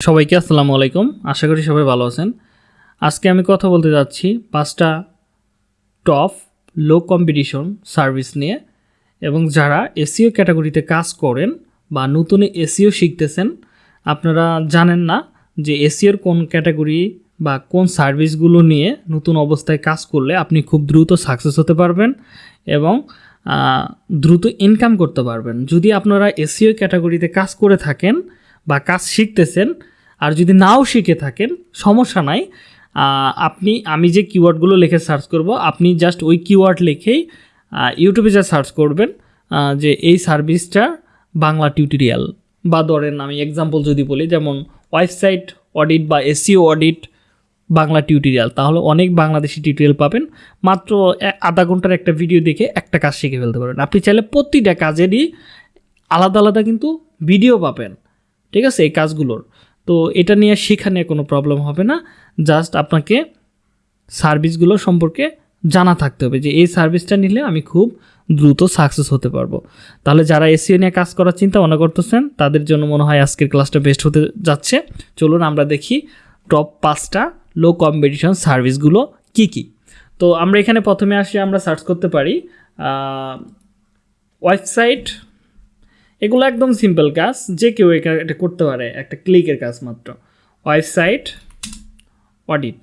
সবাইকে আসসালামু আলাইকুম। আশা করি সবাই ভালো আছেন। আজকে আমি কথা বলতে যাচ্ছি পাঁচটা টপ লো কম্পিটিশন সার্ভিস নিয়ে এবং যারা এসিও ক্যাটাগরিতে কাজ করেন বা নতুন এসিও শিখতেছেন, আপনারা জানেন না যে এসিওর কোন ক্যাটাগরি বা কোন সার্ভিসগুলো নিয়ে নতুন অবস্থায় কাজ করলে আপনি খুব দ্রুত সাকসেস হতে পারবেন এবং দ্রুত ইনকাম করতে পারবেন। যদি আপনারা এসিও ক্যাটাগরিতে কাজ করে থাকেন বা কাজ শিখতেছেন আর যদি নাও শিখে থাকেন, সমস্যা নাই। আপনি, আমি যে কিওয়ার্ডগুলো লিখে সার্চ করব, আপনি জাস্ট ওই কিওয়ার্ড লিখেই ইউটিউবে যা সার্চ করবেন যে এই সার্ভিসটা বাংলা টিউটোরিয়াল বা ধরেন আমি এক্সাম্পল যদি বলি, যেমন ওয়েবসাইট অডিট বা এসিও অডিট বাংলা টিউটোরিয়াল তাহলে অনেক বাংলাদেশি টিউটোরিয়াল পাবেন। মাত্র আধা ঘণ্টার একটা ভিডিও দেখে একটা কাজ শিখে ফেলতে পারবেন। আপনি চাইলে প্রতিটা কাজেরই আলাদা আলাদা কিন্তু ভিডিও পাবেন। ঠিক আছে, এই কাজগুলোর। তো এটা নিয়ে শেখা নিয়ে কোনো প্রবলেম হবে না। জাস্ট আপনাকে সার্ভিসগুলো সম্পর্কে জানা থাকতে হবে যে, এই সার্ভিসটা নিলে আমি খুব দ্রুত সাকসেস হতে পারব। তাহলে যারা এসিও নিয়ে কাজ করার চিন্তা ভাবনা করতেছেন, তাদের জন্য মনে হয় আজকের ক্লাসটা বেস্ট হতে যাচ্ছে। চলুন আমরা দেখি টপ পাঁচটা লো কম্পিটিশন সার্ভিসগুলো কি কি। তো আমরা এখানে প্রথমে আসি, আমরা সার্চ করতে পারি ওয়েবসাইট এগুলো একদম সিম্পল কাজ, যে কেউ এটা করতে পারে, একটা ক্লিকের কাজ মাত্র। ওয়েবসাইট অডিট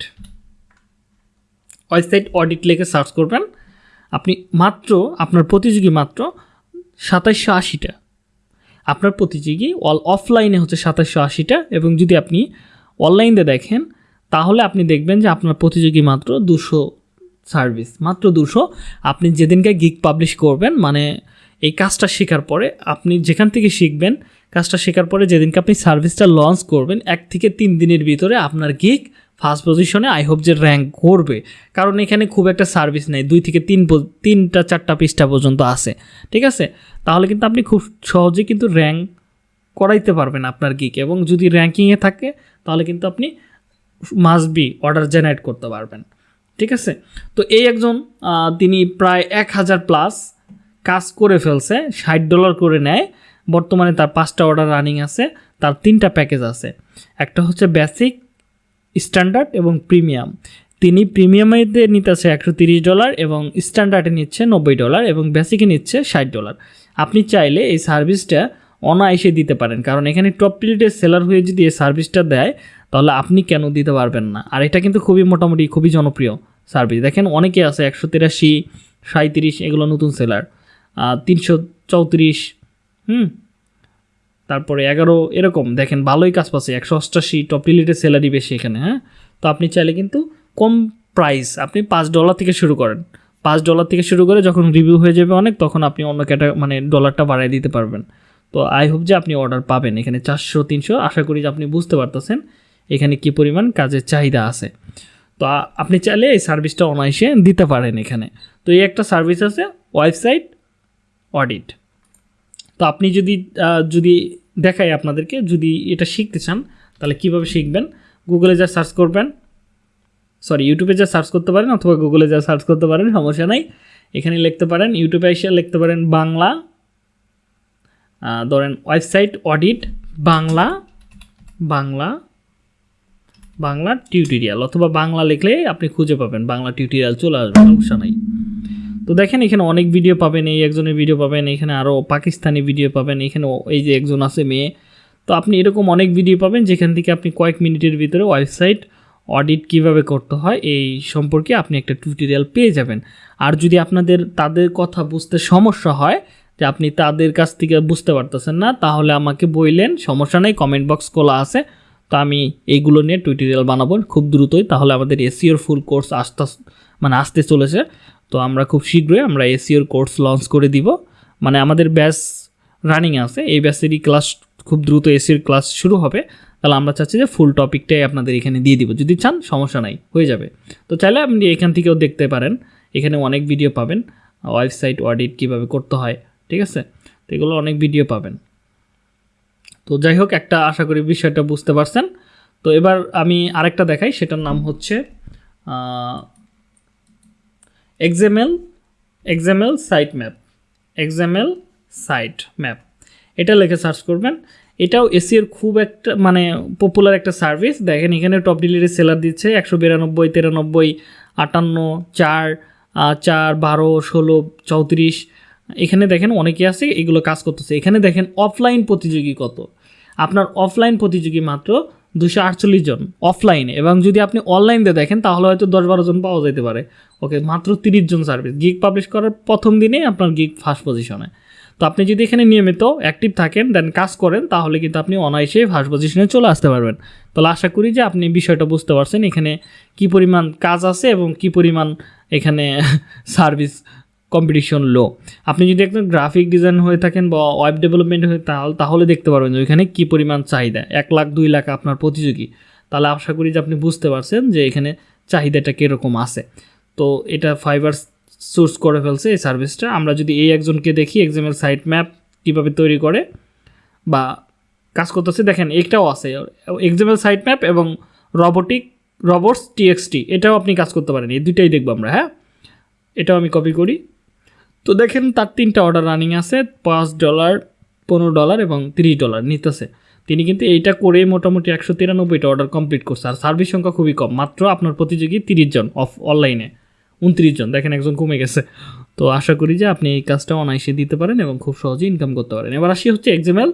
ওয়েবসাইট অডিট লিখে সার্চ করবেন। আপনি মাত্র, আপনার প্রতিযোগী মাত্র সাতাশশো আশিটা। আপনার প্রতিযোগী অল অফলাইনে হচ্ছে সাতাশশো আশিটা এবং যদি আপনি অনলাইনে দেখেন, তাহলে আপনি দেখবেন যে আপনার প্রতিযোগী মাত্র দুশো সার্ভিস মাত্র দুশো। আপনি যেদিনকে গিগ পাবলিশ করবেন মানে এই কাজটা শেখার পরে আপনি যেখান থেকে শিখবেন, কাজটা শেখার পরে যেদিনকে আপনি সার্ভিসটা লঞ্চ করবেন, এক থেকে তিন দিনের ভিতরে আপনার গিক ফার্স্ট পজিশনে আই হোপ যে র্যাঙ্ক করবে। কারণ এখানে খুব একটা সার্ভিস নেই, দুই থেকে তিন তিনটা, চারটা পৃষ্ঠা পর্যন্ত আছে। ঠিক আছে? তাহলে কিন্তু আপনি খুব সহজে কিন্তু র্যাঙ্ক করাইতে পারবেন আপনার গিক এবং যদি র্যাঙ্কিংয়ে থাকে, তাহলে কিন্তু আপনি মাস্ট বি অর্ডার জেনারেট করতে পারবেন। ঠিক আছে? তো এই একজন তিনি প্রায় এক হাজার প্লাস কাজ করে ফেলছে, ষাট ডলার করে নেয়। বর্তমানে তার পাঁচটা অর্ডার রানিং আছে, তার তিনটা প্যাকেজ আছে। একটা হচ্ছে বেসিক স্ট্যান্ডার্ড এবং প্রিমিয়াম তিনি প্রিমিয়ামেতে নিতেছে একশো তিরিশ ডলার এবং স্ট্যান্ডার্ডে নিচ্ছে নব্বই ডলার এবং বেসিকে নিচ্ছে ষাট ডলার। আপনি চাইলে এই সার্ভিসটা অনায়াসে দিতে পারেন, কারণ এখানে টপ টিলিটের সেলার হয়ে যদি এই সার্ভিসটা দেয়, তাহলে আপনি কেন দিতে পারবেন না? আর এটা কিন্তু খুবই মোটামুটি খুবই জনপ্রিয় সার্ভিস দেখেন অনেকে আছে একশো তিরাশি সাঁত্রিশ এগুলো নতুন সেলার তিনশো চৌত্রিশ, হুম? তারপরে এগারো, এরকম। দেখেন, ভালোই কাজ পাচ্ছে। একশো অষ্টাশি টপ রিলেটেড স্যালারি বেশি এখানে হ্যাঁ? তো আপনি চাইলে কিন্তু কম প্রাইস আপনি পাঁচ ডলার থেকে শুরু করেন। পাঁচ ডলার থেকে শুরু করে যখন রিভিউ হয়ে যাবে অনেক, তখন আপনি অন্য ক্যাটা মানে ডলারটা বাড়ায় দিতে পারবেন। তো আই হোপ যে আপনি অর্ডার পাবেন এখানে চারশো, তিনশো। আশা করি যে আপনি বুঝতে পারতেছেন এখানে কি পরিমাণ কাজের চাহিদা আছে। তো আপনি চাইলে এই সার্ভিসটা অনায়াসে দিতে পারেন এখানে। তো এই একটা সার্ভিস আছে ওয়েবসাইট অডিট। তো আপনি যদি যদি দেখাই আপনাদেরকে, যদি এটা শিখতে চান, তাহলে কীভাবে শিখবেন? গুগলে যা সার্চ করবেন সরি ইউটিউবে যা সার্চ করতে পারেন, অথবা গুগলে যা সার্চ করতে পারেন, সমস্যা নাই। এখানে লিখতে পারেন ইউটিউবে এসে লিখতে পারেন, বাংলা ধরেন website audit Bangla Bangla Bangla tutorial অথবা বাংলা লিখলে আপনি খুঁজে পাবেন, বাংলা টিউটোরিয়াল চলে আসবে, সমস্যা নাই। তো দেখেন এখানে অনেক ভিডিও পাবেন, এই একজনের ভিডিও পাবেন, এখানে আরও পাকিস্তানি ভিডিও পাবেন, এখানে এই যে একজন আছে মেয়ে। তো আপনি এরকম অনেক ভিডিও পাবেন যেখান থেকে আপনি কয়েক মিনিটের ভিতরে ওয়েবসাইট অডিট কীভাবে করতে হয়, এই সম্পর্কে আপনি একটা টিউটোরিয়াল পেয়ে যাবেন। আর যদি আপনাদের, তাদের কথা বুঝতে সমস্যা হয়, যে আপনি তাদের কাছ থেকে বুঝতে পারতেছেন না, তাহলে আমাকে বললেন, সমস্যা নেই কমেন্ট বক্স খোলা আছে। তো আমি এইগুলো নিয়ে টিউটোরিয়াল বানাবো, খুব দ্রুতই, তাহলে আমাদের এসিওর ফুল কোর্স আসতে মানে আসতে চলেছে। তো আমরা খুব শীঘ্রই আমরা এসিওর কোর্স লঞ্চ করে দিব। মানে আমাদের ব্যাস রানিং আছে, এই ব্যাচেরই ক্লাস খুব দ্রুত এসির ক্লাস শুরু হবে। তাহলে আমরা চাচ্ছি যে ফুল টপিকটাই আপনাদের এখানে দিয়ে দিব। যদি চান, সমস্যা নাই, হয়ে যাবে। তো চাইলে আপনি এখান থেকেও দেখতে পারেন, এখানে অনেক ভিডিও পাবেন ওয়েবসাইট অডিট কীভাবে করতে হয়, ঠিক আছে? তো এগুলো অনেক ভিডিও পাবেন। তো যাই হোক, একটা আশা করি বিষয়টা বুঝতে পারছেন। তো এবার আমি আরেকটা দেখাই, সেটার নাম হচ্ছে XML XML site map XML site map এটা লিখে সার্চ করবেন। এটাও এসিওর খুব একটা মানে পপুলার একটা সার্ভিস দেখেন, এখানে টপ ডিলিভারি সেলার দিচ্ছে একশো বিরানব্বই, তিরানব্বই, আটান্ন, চার চার, বারো, ষোলো, চৌত্রিশ। এখানে দেখেন অনেকে আছে, এগুলো কাজ করতেছে। এখানে দেখেন অফলাইন প্রতিযোগী কত। আপনার অফলাইন প্রতিযোগী মাত্র দুশো আটচল্লিশ জন অফলাইনে এবং যদি আপনি অনলাইনে দেখেন, তাহলে হয়তো দশ বারো জন পাওয়া যেতে পারে। ওকে মাত্র তিরিশ জন সার্ভিস গিগ পাবলিশ করার প্রথম দিনে আপনার গিগ ফার্স্ট পজিশনে তো আপনি যদি এখানে নিয়মিত অ্যাক্টিভ থাকেন দেন কাজ করেন, তাহলে কিন্তু আপনি অনায়াসে ফার্স্ট পজিশনে চলে আসতে পারবেন। তাহলে আশা করি যে আপনি বিষয়টা বুঝতে পারছেন, এখানে কি পরিমাণ কাজ আছে এবং কি পরিমাণ এখানে সার্ভিস কম্পিটিশন লো আপনি যদি একদম গ্রাফিক ডিজাইন হয়ে থাকেন বা ওয়েব ডেভেলপমেন্ট হয়ে তাহলে তাহলে দেখতে পারবেন যে ওইখানে কী পরিমাণ চাহিদা। এক লাখ, দুই লাখ আপনার প্রতিযোগী। তাহলে আশা করি যে আপনি বুঝতে পারছেন যে এখানে চাহিদাটা কীরকম আছে। তো এটা ফাইবার সোর্স করে ফেলছে এই সার্ভিসটা আমরা যদি এই একজনকে দেখি এক্সামের সাইট ম্যাপ কীভাবে তৈরি করে বা কাজ করতেছে, দেখেন এটাও আছে। এক্সামেল সাইট ম্যাপ এবং রবোটিক রবোটস টিএক্সটি এটাও আপনি কাজ করতে পারেন। এই দুইটাই দেখব আমরা হ্যাঁ? এটাও আমি কপি করি। তো দেখেন তার তিনটা অর্ডার রানিং আছে, পাঁচ ডলার পনেরো ডলার এবং তিরিশ ডলার নিতেছে। তিনি কিন্তু এইটা করে মোটামুটি একশো তিরানব্বইটা অর্ডার কমপ্লিট করছে। আর সার্ভিস সংখ্যা খুবই কম। মাত্র আপনার প্রতিযোগী তিরিশ জন অফ অনলাইনে উনত্রিশ জন। দেখেন একজন কমে গেছে। তো আশা করি যে আপনি এই কাজটা অনায়াসে দিতে পারেন এবং খুব সহজে ইনকাম করতে পারেন। এবার আসি হচ্ছে এক্সামেল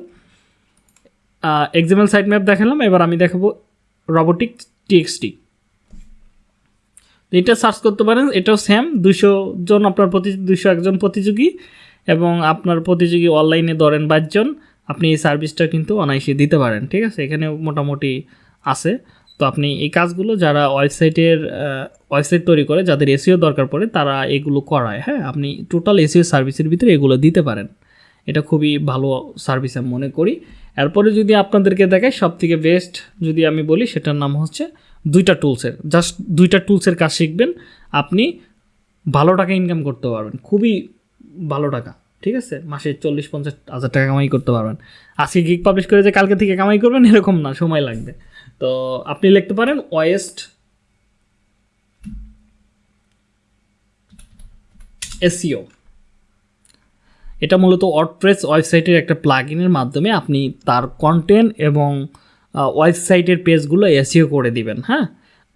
এক্সামেল সাইট ম্যাপ দেখালাম। এবার আমি দেখাবো রবোটিক টিএক্সটি এটা সার্চ করতে পারেন, এটাও সেম দুশো জন আপনার প্রতি দুশো একজন প্রতিযোগী এবং আপনার প্রতিযোগী অনলাইনে ধরেন বাইশজন আপনি এই সার্ভিসটা কিন্তু অনায়াসে দিতে পারেন, ঠিক আছে? এখানে মোটামুটি আছে। তো আপনি এই কাজগুলো যারা ওয়েবসাইটের ওয়েবসাইট তৈরি করে, যাদের এসিও দরকার পড়ে, তারা এগুলো করায় হ্যাঁ? আপনি টোটাল এসিও সার্ভিসের ভিতরে এগুলো দিতে পারেন। এটা খুবই ভালো সার্ভিস আমি মনে করি। এরপরে যদি আপনাদেরকে দেখাই সব থেকে বেস্ট যদি আমি বলি, সেটার নাম হচ্ছে দুইটা টুলসের জাস্ট দুইটা টুলসের কাজ শিখবেন, আপনি ভালো টাকা ইনকাম করতে পারবেন, খুবই ভালো টাকা, ঠিক আছে? মাসে চল্লিশ, পঞ্চাশ হাজার টাকা কামাই করতে পারবেন। আজকে গিক পাবলিশ করে যে কালকে থেকে কামাই করবেন, এরকম না, সময় লাগবে। তো আপনি লিখতে পারেন ওয়েস্ট এসিও এটা মূলত ওয়ার্ডপ্রেস ওয়েবসাইটের একটা প্লাগইনের মাধ্যমে আপনি তার কন্টেন্ট এবং ওয়েবসাইটের পেজগুলো এসিও করে দিবেন হ্যাঁ?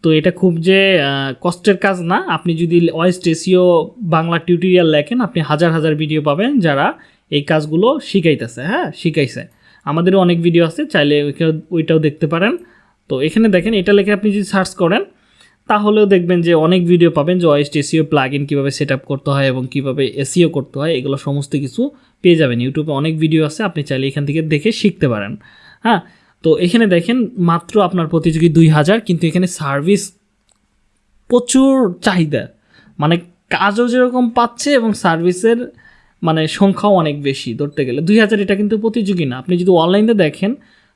তো এটা খুব যে কষ্টের কাজ না। আপনি যদি ওয়েস্ট এসিও বাংলা টিউটোরিয়াল লেখেন, আপনি হাজার হাজার ভিডিও পাবেন যারা এই কাজগুলো শিখাইতেছে হ্যাঁ? শিখাইছে। আমাদেরও অনেক ভিডিও আছে, চাইলে ওইটা- ওইটাও দেখতে পারেন। তো এখানে দেখেন, এটা লেখে আপনি যদি সার্চ করেন, তাহলেও দেখবেন যে অনেক ভিডিও পাবেন যে ওয়েস্ট এসিও প্লাগ ইন কীভাবে সেট করতে হয় এবং কীভাবে এসিও করতে হয়, এগুলো সমস্ত কিছু পেয়ে যাবেন। ইউটিউবে অনেক ভিডিও আছে, আপনি চাইলে এখান থেকে দেখে শিখতে পারেন হ্যাঁ? তো এখানে দেখেন মাত্র আপনার প্রতিযোগী দুই হাজার, কিন্তু এখানে সার্ভিস প্রচুর চাহিদা। মানে কাজও যেরকম পাচ্ছে এবং সার্ভিসের মানে সংখ্যাও অনেক বেশি ধরতে গেলে। দুই হাজার এটা কিন্তু প্রতিযোগী না। আপনি যদি অনলাইনে দেখেন,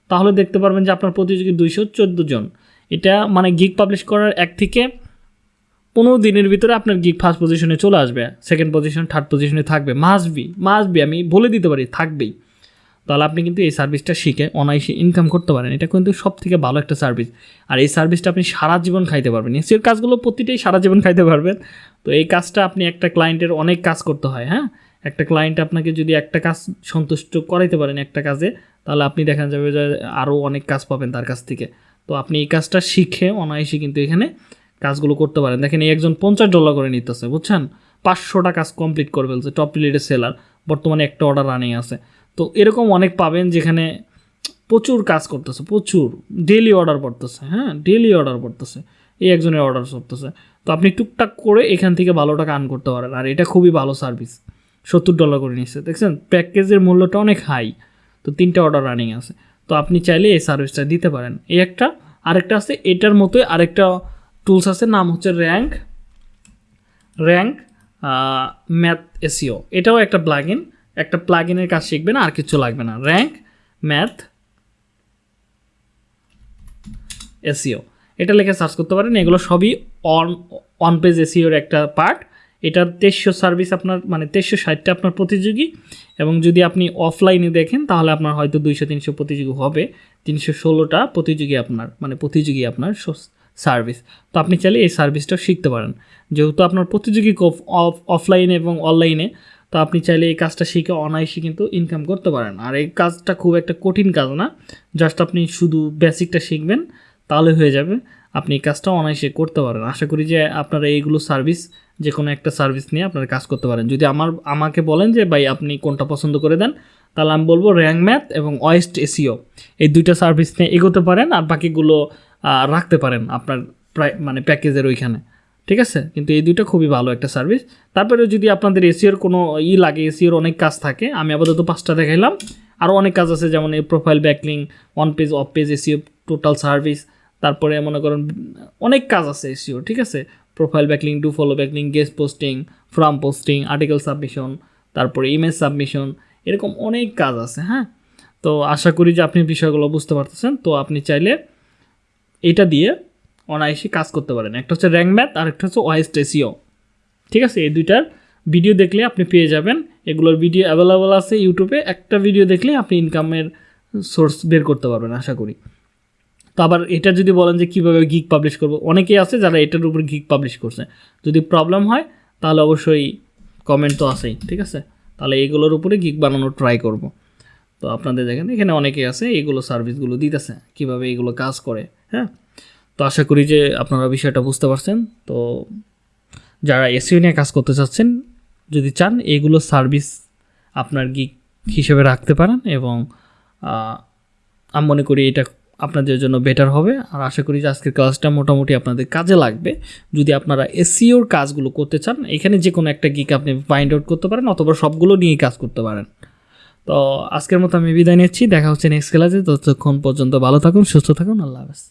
তাহলে দেখতে পারবেন যে আপনার প্রতিযোগী দুইশো চোদ্দ জন। এটা মানে গিগ পাবলিশ করার এক থেকে পনেরো দিনের ভিতরে আপনার গিগ ফার্স্ট পজিশনে চলে আসবে। সেকেন্ড পজিশন থার্ড পজিশনে থাকবে। মাসবি মাসবি আমি বলে দিতে পারি, থাকবেই। তাহলে আপনি কিন্তু এই সার্ভিসটা শিখে অনায়াসে ইনকাম করতে পারেন। এটা কিন্তু সব থেকে ভালো একটা সার্ভিস আর এই সার্ভিসটা আপনি সারা জীবন খাইতে পারবেন। এসির কাজগুলো প্রতিটাই সারা জীবন খাইতে পারবেন। তো এই কাজটা আপনি একটা ক্লায়েন্টের অনেক কাজ করতে হয় হ্যাঁ? একটা ক্লায়েন্ট আপনাকে যদি একটা কাজ সন্তুষ্ট করাইতে পারেন একটা কাজে, তাহলে আপনি দেখা যাবে যে আরও অনেক কাজ পাবেন তার কাছ থেকে। তো আপনি এই কাজটা শিখে অনায়াসে কিন্তু এখানে কাজগুলো করতে পারেন। দেখেন এই একজন পঞ্চাশ ডলার করে নিতেছে, বুঝছেন? পাঁচশোটা কাজ কমপ্লিট করে ফেলছে টপ লিডের সেলার বর্তমানে একটা অর্ডার রানিং আছে। তো এরকম অনেক পাবেন যেখানে প্রচুর কাজ করতেছে, প্রচুর। ডেলি অর্ডার পড়তেছে হ্যাঁ? ডেলি অর্ডার পড়তেছে। এই একজনের অর্ডার করতেছে তো আপনি টুকটাক করে এখান থেকে ভালো টাকা আর্ন করতে পারেন। আর এটা খুবই ভালো সার্ভিস সত্তর ডলার করে নিচ্ছে। দেখছেন? প্যাকেজের মূল্যটা অনেক হাই তো তিনটা অর্ডার রানিং আছে। তো আপনি চাইলে এই সার্ভিসটা দিতে পারেন। এই একটা, আরেকটা আছে। এটার মতোই আরেকটা টুলস আছে। নাম হচ্ছে র্যাঙ্ক র্যাঙ্ক ম্যাথ এসিও এটাও একটা প্লাগইন একটা প্লাগইনের কাজ শিখবেন আর কিছু লাগবে না। র্যাঙ্ক ম্যাথ এসিও এটা লিখে সার্চ করতে পারেন, এগুলো সবই অন অন পেজ এসিওর একটা পার্ট এটার তেইশশো সার্ভিস আপনার মানে তেইশশো ষাটটা আপনার প্রতিযোগী, এবং যদি আপনি অফলাইনে দেখেন, তাহলে আপনার হয়তো দুইশো, তিনশো প্রতিযোগী হবে। তিনশো ষোলোটা প্রতিযোগী আপনার মানে প্রতিযোগী আপনার সার্ভিস তো আপনি চাইলে এই সার্ভিসটা শিখতে পারেন। যেহেতু আপনার প্রতিযোগী অফ অফলাইনে এবং অনলাইনে তো আপনি চাইলে এই কাজটা শিখে অনায়াসে কিন্তু ইনকাম করতে পারেন। আর এই কাজটা খুব একটা কঠিন কাজ না। জাস্ট আপনি শুধু বেসিকটা শিখবেন, তাহলে হয়ে যাবে। আপনি এই কাজটা অনায়াসে করতে পারেন। আশা করি যে আপনারা এইগুলো সার্ভিস যে কোনো একটা সার্ভিস নিয়ে আপনারা কাজ করতে পারেন। যদি আমার, আমাকে বলেন যে, ভাই, আপনি কোনটা পছন্দ করে দেন? তাহলে আমি বলব র্যাঙ্ক ম্যাথ এবং ওয়েস্ট এসিও এই দুইটা সার্ভিস নিয়ে এগোতে পারেন আর বাকিগুলো রাখতে পারেন আপনার প্রায় মানে প্যাকেজের ওইখানে। ঠিক আছে? কিন্তু এই দুইটা খুবই ভালো একটা সার্ভিস তারপরে যদি আপনাদের এসিওর কোনো ই লাগে এসিওর অনেক কাজ থাকে, আমি আপাতত পাঁচটা দেখাইলাম। আরও অনেক কাজ আছে, যেমন এই profile backlink on page off page SEO total service তারপরে মনে করেন অনেক কাজ আছে এসিও ঠিক আছে? Profile backlink do follow backlink guest posting forum posting article submission তারপরে ইমেজ সাবমিশন এরকম অনেক কাজ আছে হ্যাঁ? তো আশা করি যে আপনি বিষয়গুলো বুঝতে পারতেছেন। তো আপনি চাইলে এটা দিয়ে অনায়াসে কাজ করতে পারেন। একটা হচ্ছে র্যাঙ্ক ম্যাথ আর একটা হচ্ছে ওয়াইস্ট এসিও। ঠিক আছে? এই দুইটার ভিডিও দেখলে আপনি পেয়ে যাবেন। এগুলোর ভিডিও অ্যাভেলেবল আছে ইউটিউবে। একটা ভিডিও দেখলে আপনি ইনকামের সোর্স বের করতে পারবেন, আশা করি। তো আবার এটা যদি বলেন যে কীভাবে গিক পাবলিশ করব, অনেকেই আছে যারা এটার উপর গিক পাবলিশ করছে। যদি প্রবলেম হয়, তাহলে অবশ্যই কমেন্ট তো আছেই, ঠিক আছে? তাহলে এগুলোর উপরে গিক বানানোর ট্রাই করব। তো আপনাদের দেখেন, এখানে অনেকেই আছে, এগুলো সার্ভিসগুলো দিতেছে, কীভাবে এগুলো কাজ করে হ্যাঁ? তো আশা করি যে আপনারা বিষয়টা বুঝতে পারছেন। তো যারা এসিও নিয়ে কাজ করতে চাচ্ছেন, যদি চান, এগুলো সার্ভিস আপনার গিক হিসেবে রাখতে পারেন এবং আমি মনে করি এটা আপনাদের জন্য বেটার হবে। আর আশা করি যে আজকের ক্লাসটা মোটামুটি আপনাদের কাজে লাগবে। যদি আপনারা এসিওর কাজগুলো করতে চান, এখানে যে কোনো একটা গিক আপনি ফাইন্ড আউট করতে পারেন অথবা সবগুলো নিয়েই কাজ করতে পারেন। তো আজকের মতো আমি বিদায় নিচ্ছি। দেখা হচ্ছে নেক্সট ক্লাসে ততক্ষণ পর্যন্ত ভালো থাকুন, সুস্থ থাকুন। আল্লাহ হাফেজ।